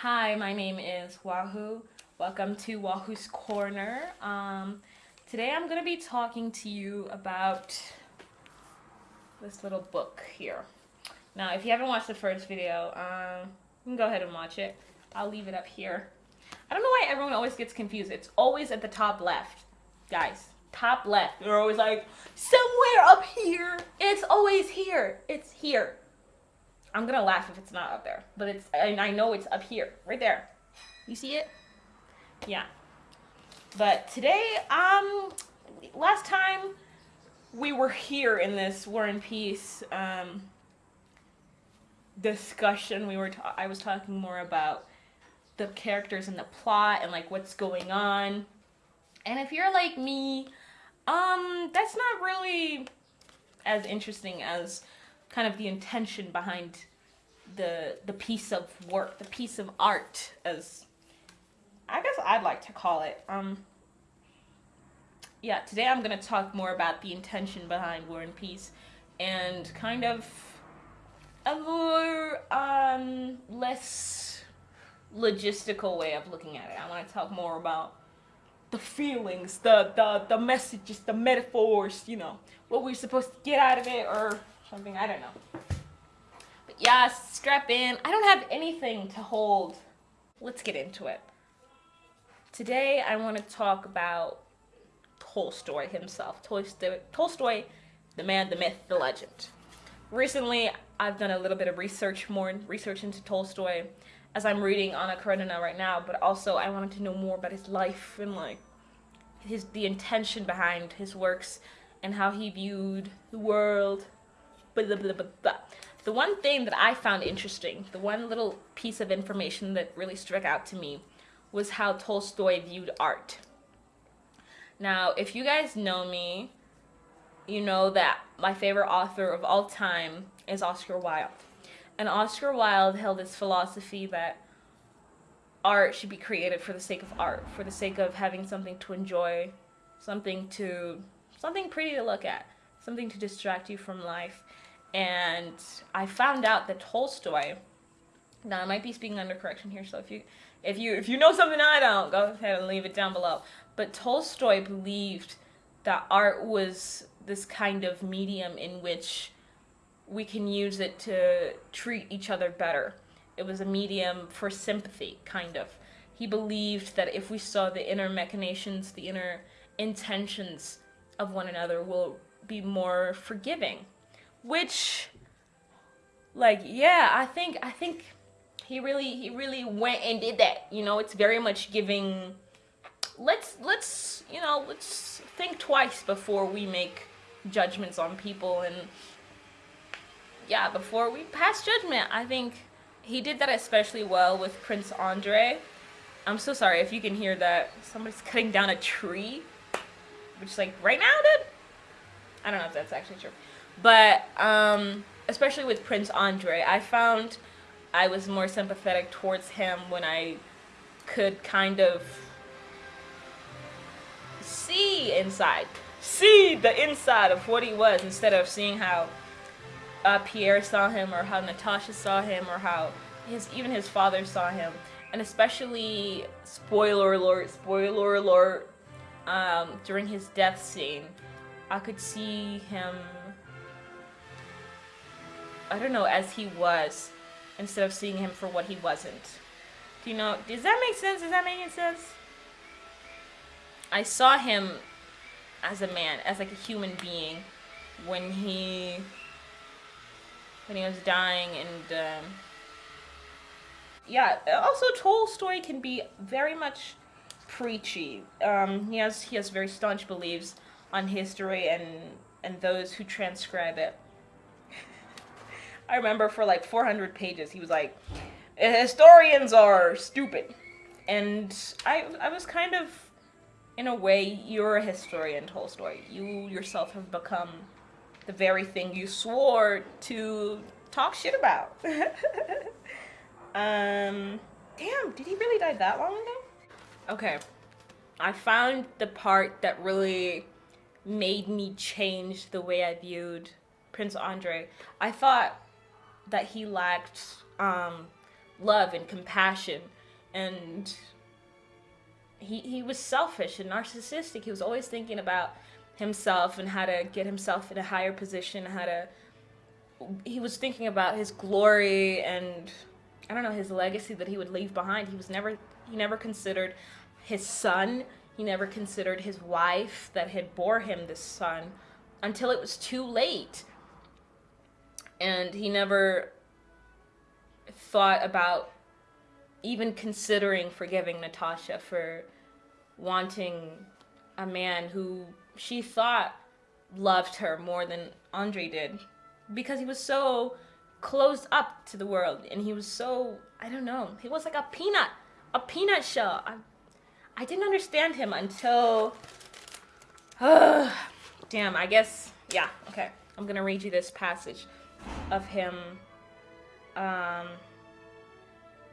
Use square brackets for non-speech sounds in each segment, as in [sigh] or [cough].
Hi, my name is Wahoo. Welcome to Wahoo's Corner. Um, today I'm going to be talking to you about this little book here. Now, if you haven't watched the first video, um, you can go ahead and watch it. I'll leave it up here. I don't know why everyone always gets confused. It's always at the top left. Guys, top left. They're always like, somewhere up here. It's always here. It's here. I'm gonna laugh if it's not up there, but it's, and I know it's up here, right there. You see it? Yeah. But today, um, last time we were here in this War and Peace, um, discussion, we were, I was talking more about the characters and the plot and like what's going on. And if you're like me, um, that's not really as interesting as kind of the intention behind the the piece of work, the piece of art, as I guess I'd like to call it. Um, yeah, today I'm gonna talk more about the intention behind War and Peace, and kind of a more um, less logistical way of looking at it. I want to talk more about the feelings, the, the, the messages, the metaphors, you know, what we're supposed to get out of it or something, I don't know. But yeah, strap in. I don't have anything to hold. Let's get into it. Today I want to talk about Tolstoy himself. Tolstoy, Tolstoy, the man, the myth, the legend. Recently, I've done a little bit of research, more research into Tolstoy as I'm reading Anna Karenina right now, but also I wanted to know more about his life and like his the intention behind his works and how he viewed the world. Blah, blah, blah, blah. The one thing that I found interesting, the one little piece of information that really struck out to me was how Tolstoy viewed art. Now, if you guys know me, you know that my favorite author of all time is Oscar Wilde. And Oscar Wilde held this philosophy that art should be created for the sake of art, for the sake of having something to enjoy, something to something pretty to look at, something to distract you from life. And I found out that Tolstoy now I might be speaking under correction here, so if you if you if you know something I don't, go ahead and leave it down below. But Tolstoy believed that art was this kind of medium in which we can use it to treat each other better. It was a medium for sympathy, kind of. He believed that if we saw the inner machinations, the inner intentions of one another, we'll be more forgiving. Which, like, yeah, I think, I think he really, he really went and did that. You know, it's very much giving, let's, let's, you know, let's think twice before we make judgments on people and yeah, before we pass judgment, I think he did that especially well with Prince Andre. I'm so sorry if you can hear that. Somebody's cutting down a tree. Which, like, right now, dude? I don't know if that's actually true. But, um, especially with Prince Andre, I found I was more sympathetic towards him when I could kind of see inside. See the inside of what he was instead of seeing how uh, Pierre saw him or how Natasha saw him or how his even his father saw him. And especially, spoiler alert, spoiler alert, um, during his death scene, I could see him, I don't know, as he was, instead of seeing him for what he wasn't. Do you know, does that make sense? Does that make any sense? I saw him as a man, as like a human being, when he when he was dying and um, yeah also tolstoy can be very much preachy um, he has he has very staunch beliefs on history and and those who transcribe it [laughs] i remember for like 400 pages he was like historians are stupid and i i was kind of in a way you're a historian tolstoy you yourself have become the very thing you swore to talk shit about. [laughs] um, damn, did he really die that long ago? Okay, I found the part that really made me change the way I viewed Prince Andre. I thought that he lacked um, love and compassion and he he was selfish and narcissistic. He was always thinking about himself and how to get himself in a higher position, how to he was thinking about his glory and I don't know his legacy that he would leave behind. He was never he never considered his son. He never considered his wife that had bore him this son until it was too late. And he never thought about even considering forgiving Natasha for wanting a man who she thought loved her more than Andre did because he was so closed up to the world and he was so I don't know he was like a peanut a peanut shell I didn't understand him until uh, [sighs] damn I guess yeah okay I'm gonna read you this passage of him um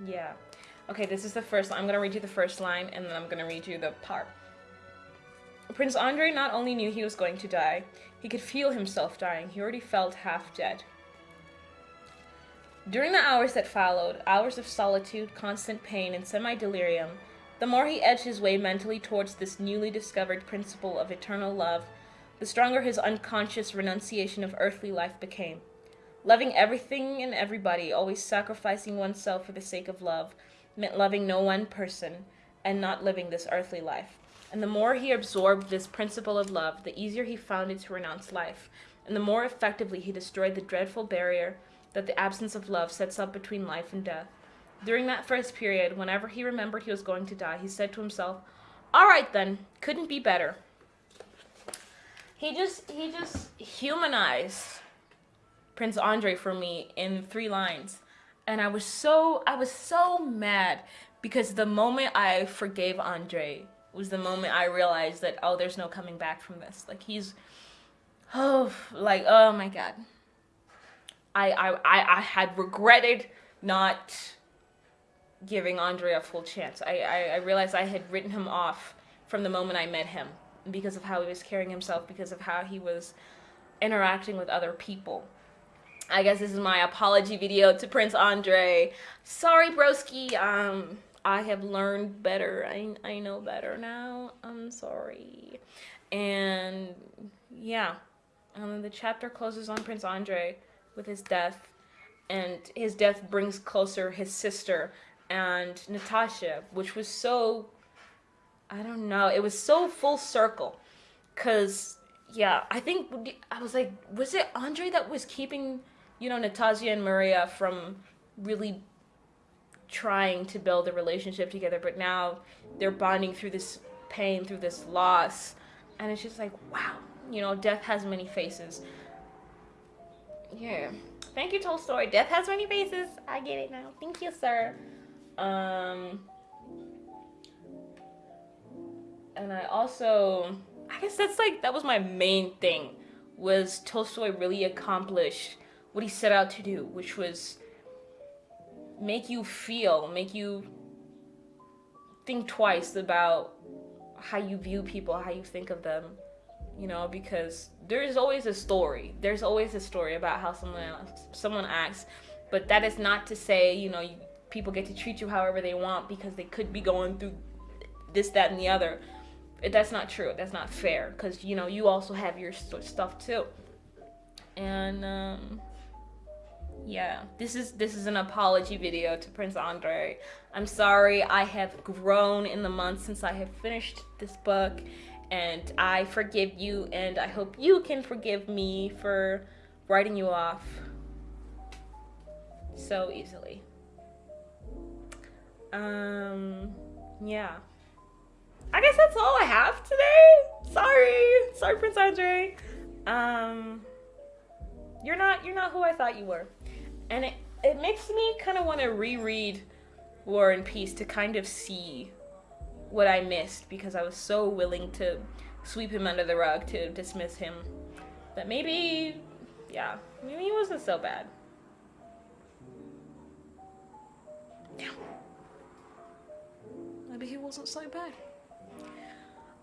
yeah okay this is the first I'm gonna read you the first line and then I'm gonna read you the part Prince Andre not only knew he was going to die, he could feel himself dying. He already felt half dead. During the hours that followed, hours of solitude, constant pain, and semi-delirium, the more he edged his way mentally towards this newly discovered principle of eternal love, the stronger his unconscious renunciation of earthly life became. Loving everything and everybody, always sacrificing oneself for the sake of love, meant loving no one person and not living this earthly life. And the more he absorbed this principle of love, the easier he found it to renounce life, and the more effectively he destroyed the dreadful barrier that the absence of love sets up between life and death. During that first period, whenever he remembered he was going to die, he said to himself, All right then, couldn't be better. He just he just humanized Prince Andre for me in three lines. And I was so I was so mad because the moment I forgave Andre was the moment I realized that oh there's no coming back from this. Like he's oh like oh my god. I I I, I had regretted not giving Andre a full chance. I, I, I realized I had written him off from the moment I met him because of how he was carrying himself, because of how he was interacting with other people. I guess this is my apology video to Prince Andre. Sorry, broski. Um, I have learned better. I, I know better now. I'm sorry. And yeah, um, the chapter closes on Prince Andre with his death. And his death brings closer his sister and Natasha, which was so, I don't know, it was so full circle. Because, yeah, I think, I was like, was it Andre that was keeping, you know, Natasha and Maria from really trying to build a relationship together, but now they're bonding through this pain, through this loss. And it's just like, wow, you know, death has many faces. Yeah. Thank you, Tolstoy. Death has many faces. I get it now. Thank you, sir. Um, and I also, I guess that's like, that was my main thing, was Tolstoy really accomplished what he set out to do, which was make you feel, make you think twice about how you view people, how you think of them, you know, because there's always a story. There's always a story about how someone someone acts, but that is not to say, you know, you, people get to treat you however they want because they could be going through this, that, and the other. That's not true. That's not fair because, you know, you also have your stuff too. And, um, yeah this is this is an apology video to prince andre i'm sorry i have grown in the months since i have finished this book and i forgive you and i hope you can forgive me for writing you off so easily um yeah. I guess that's all i have today. Sorry. Sorry prince andre. Um you're not you're not who i thought you were. And it, it makes me kind of want to reread War and Peace to kind of see what I missed because I was so willing to sweep him under the rug to dismiss him. That maybe, yeah, maybe he wasn't so bad. Yeah. Maybe he wasn't so bad.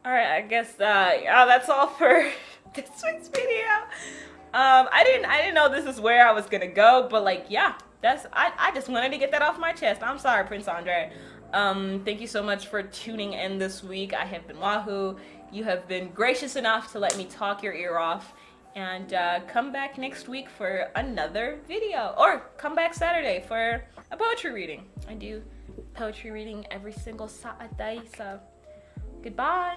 Alright, I guess, uh, yeah, that's all for [laughs] this week's video um i didn't i didn't know this is where i was gonna go but like yeah that's I, I just wanted to get that off my chest. I'm sorry, Prince Andre. Um, thank you so much for tuning in this week. I have been Wahoo. You have been gracious enough to let me talk your ear off. And uh, come back next week for another video. Or come back Saturday for a poetry reading. I do poetry reading every single Saturday. So goodbye.